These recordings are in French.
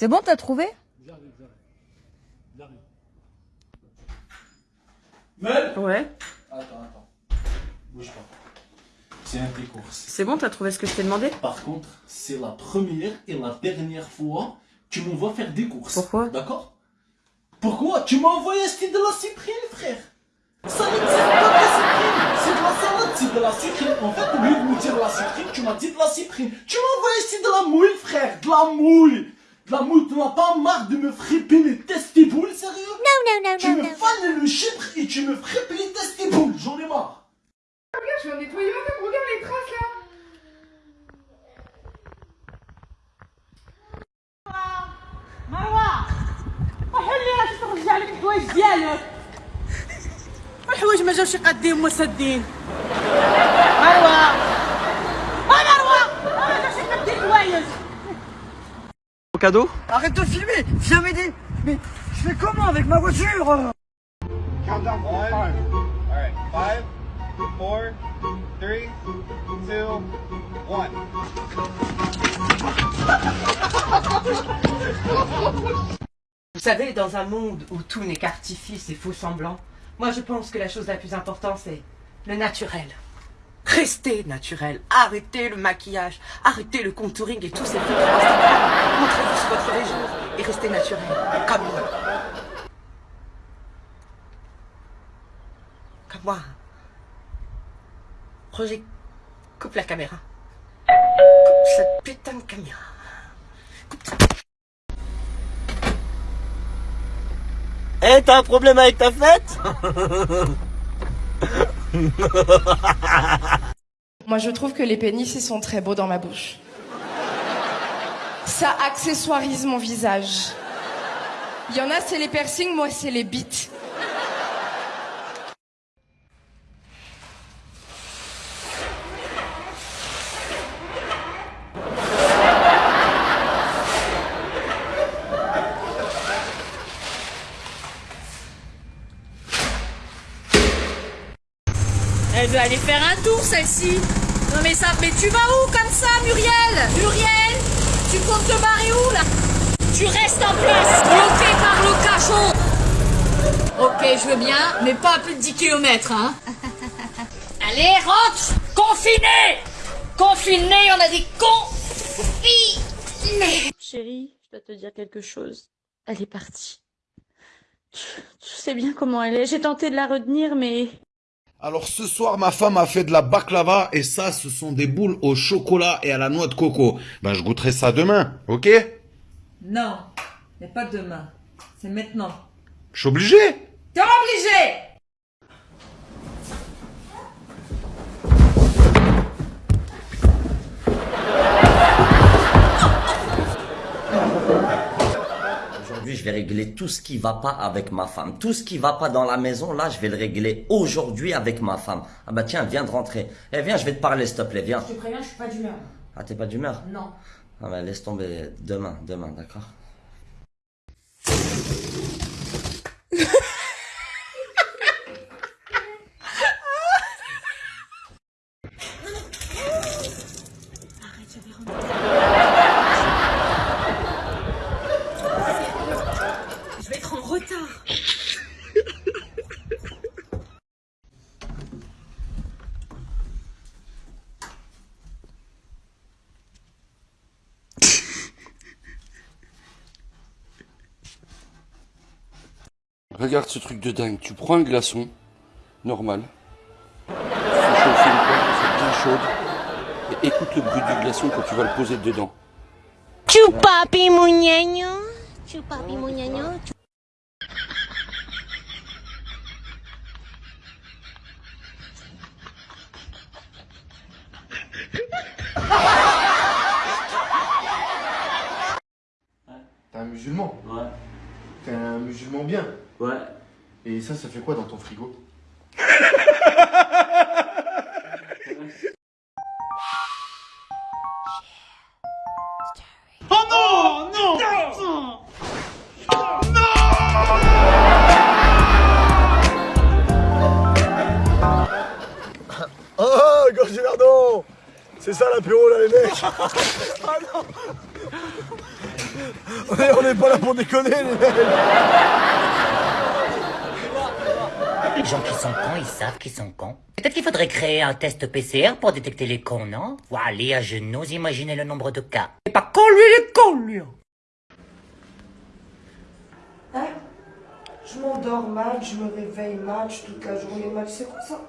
C'est bon, t'as trouvé? J'arrive, j'arrive. J'arrive. Ouais. Attends, attends. Bouge pas. C'est un tes courses. C'est bon, t'as trouvé ce que je t'ai demandé? Par contre, c'est la première et la dernière fois que tu m'envoies faire des courses. Pourquoi? D'accord? Pourquoi? Tu m'as envoyé acheter de la cyprine, frère la cyprine C'est de la salade, c'est de la cyprine En fait, au lieu de me dire la cyprine, tu m'as dit de la cyprine Tu m'as envoyé acheter de la mouille, frère De la mouille la mouille, tu n'as pas marre de me fripper les testiboules, sérieux No, no, no, Tu no, me no. fanes le chypre et tu me frippes les testiboules J'en ai marre Regarde, je vais en nettoyer un peu, regarde les traces là. مروة وحلي راك ترجع لك الحوايج ديالك والحوايج ما جاوش قادين مسدين مروة cadeau Arrête de filmer Viens m'aider Mais je fais comment avec ma voiture? Countdown for five. All right, five, four, three, two, one. Vous savez, dans un monde où tout n'est qu'artifice et faux semblant, moi je pense que la chose la plus importante c'est le naturel. Restez naturel, arrêtez le maquillage, arrêtez le contouring et tous ces trucs. Montrez-vous sur votre vrai jour et restez naturel, comme moi. Comme moi. Roger, coupe la caméra. Coupe cette putain de caméra. Eh, t'as un problème avec ta fête Moi, je trouve que les pénis, ils sont très beaux dans ma bouche. Ça accessoirise mon visage. Il y en a, c'est les piercings, moi, c'est les bites. Veut aller faire un tour, celle-ci. Non mais ça, mais tu vas où comme ça, Muriel? Muriel Tu comptes te barrer où, là? Tu restes en place, bloqué par le cachot. Ok, je veux bien, mais pas à plus de 10 km, hein. Allez, rentre Confiné Confiné, on a dit confiné Chérie, je dois te dire quelque chose. Elle est partie. Tu, tu sais bien comment elle est. J'ai tenté de la retenir, mais Alors ce soir, ma femme a fait de la baklava et ça, ce sont des boules au chocolat et à la noix de coco. Ben, je goûterai ça demain, ok? Non, mais pas demain. C'est maintenant. Je suis obligé T'es obligé vais régler tout ce qui va pas avec ma femme. Tout ce qui va pas dans la maison, là, je vais le régler aujourd'hui avec ma femme. Ah bah tiens, viens de rentrer. Eh, viens, je vais te parler, s'il te plaît, viens. Je te préviens, je suis pas d'humeur. Ah, t'es pas d'humeur? Non. Ah bah laisse tomber demain, demain, d'accord? Regarde ce truc de dingue. Tu prends un glaçon, normal. Tu fais chauffer une poêle soit bien chaude. Et écoute le bruit du glaçon quand tu vas le poser dedans. Chupapi. Chupapi muñeño. T'es un musulman Ouais. T'es un musulman bien. Ouais. Et ça, ça fait quoi dans ton frigo Oh non Non Oh, Gorgillardo C'est ça l'apéro là les mecs. Ah non On n'est pas là pour déconner, les mecs. Les gens qui sont cons, ils savent qu'ils sont cons. Peut-être qu'il faudrait créer un test PCR pour détecter les cons, non? Voilà, je n'ose imaginer le nombre de cas. C'est pas con, lui, il est con, lui. Hein? Je m'endors mal, je me réveille mal, je toute la journée mal, c'est quoi ça?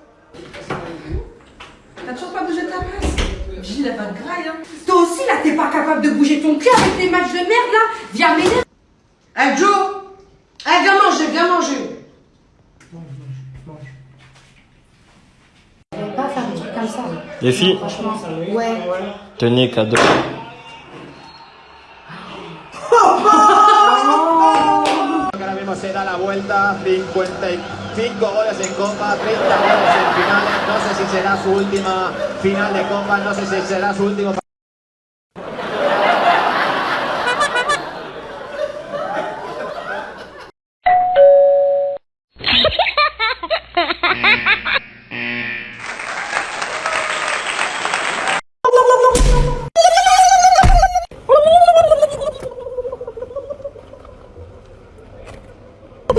T'as toujours pas bougé de ta place Gilles, elle va te graille, hein. Toi aussi, là, t'es pas capable de bouger ton cul avec tes matchs de merde, là. Viens m'aider. Hey, Joe. Hey, viens manger, viens manger. Mange, mange, mange. pas faire des trucs comme ça. Les filles Franchement, ouais. Tenez, cadeau. Oh, oh. oh, oh, oh. 5 goles en Copa, 30 goles en finales, no sé si será su última final de Copa, no sé si será su último Je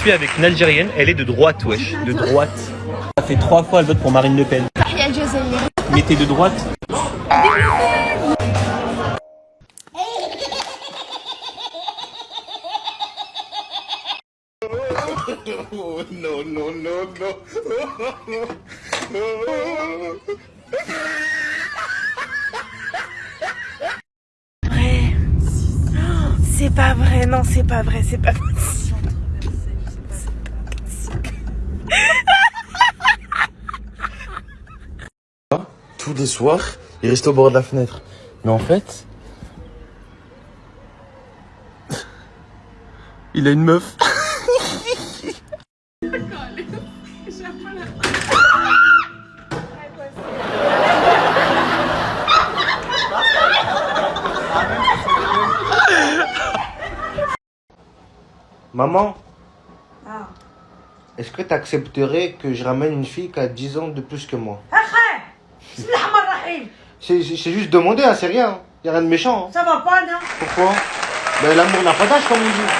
suis avec une Algérienne, elle est de droite, wesh, de droite. Ça fait trois fois elle vote pour Marine Le Pen. Mais t'es de droite Oh, no, no, no, no. Vrai. Oh, C'est pas vrai, non, c'est pas vrai, c'est pas possible. Tous les soirs, il reste au bord de la fenêtre. Mais en fait, il a une meuf. Maman, Ah. est-ce que tu accepterais que je ramène une fille qui a 10 ans de plus que moi? ar-Rahman ar-Rahim C'est juste demander, hein, c'est rien. Y a rien de méchant. hein. Ça va pas, non? Pourquoi? Ben l'amour n'a pas d'âge, comme on dit. Ah.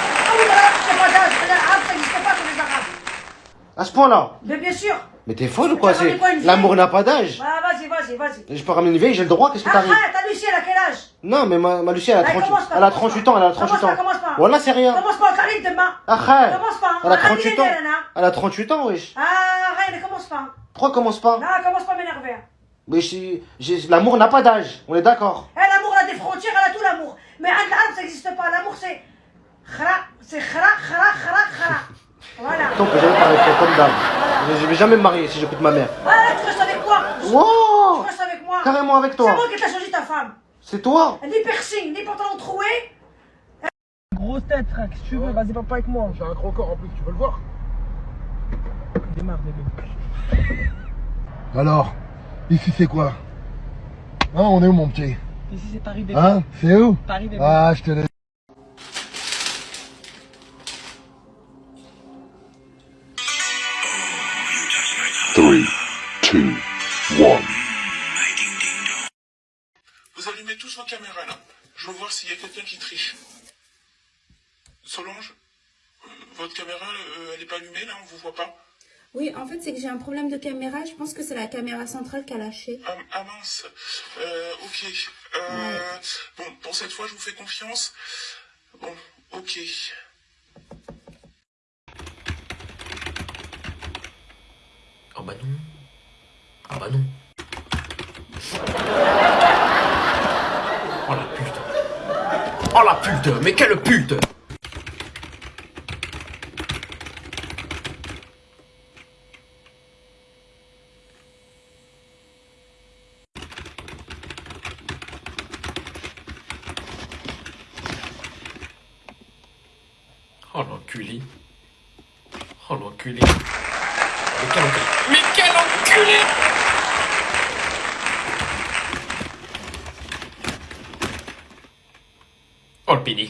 À ce point-là. Mais bien sûr Mais t'es folle ou quoi? L'amour n'a pas d'âge. Bah, vas-y, vas-y, vas-y. Je peux ramener une vieille, j'ai le droit, qu'est-ce que t'arrives? Akhay, ta Lucie, elle a quel âge? Non, mais ma, ma Lucie, elle a, Allez, 38, commence pas, elle a commence 38 pas. ans, elle a 38 Commence ans. Voilà, c'est rien. Commence pas. Commence pas. Elle a Arrête, 38 il est ans. Elle a 38 ans, wesh. Ah, arrête, ne commence pas. Pourquoi commence pas Non, commence pas à m'énerver. Mais j'ai- j'ai- l'amour n'a pas d'âge, on est d'accord. Eh, l'amour a des frontières, elle a tout l'amour. Mais ça n'existe pas. L'amour, c'est. Khra, c'est khra, khra, khra, khra. Voilà. Attends, peut jamais parler comme d'hab. Je- vais jamais me marier si j'écoute ma mère. Ah, tu restes avec moi. Wow Tu restes avec moi. Carrément avec toi. C'est moi qui t'ai choisi ta femme. C'est toi Ni piercing, ni pantalon troué. Grosse tête, frère, si tu veux, vas-y, papa avec moi. J'ai un gros corps en plus, tu veux le voir? Démarre, bébé. Alors, ici c'est quoi? Hein, on est où mon petit? Ici, c'est Paris, bébé. Hein C'est où? Paris, bébé. Ah, je te laisse. Three, two, one. Vous allumez tous vos caméras là. Je veux voir s'il y a quelqu'un qui triche. Solange, votre caméra, euh, elle est pas allumée là, on vous voit pas. Oui, en fait, c'est que j'ai un problème de caméra. Je pense que c'est la caméra centrale qui a lâché. Ah, ah mince. Euh, ok. Euh, Bon, pour cette fois, je vous fais confiance. Bon, ok. Oh bah non. Ah bah non. Oh la pute. Oh la pute, mais quelle pute l'enculé. Oh l'enculé. Mais quel enculé. Mais quel enculé Oh le pédé.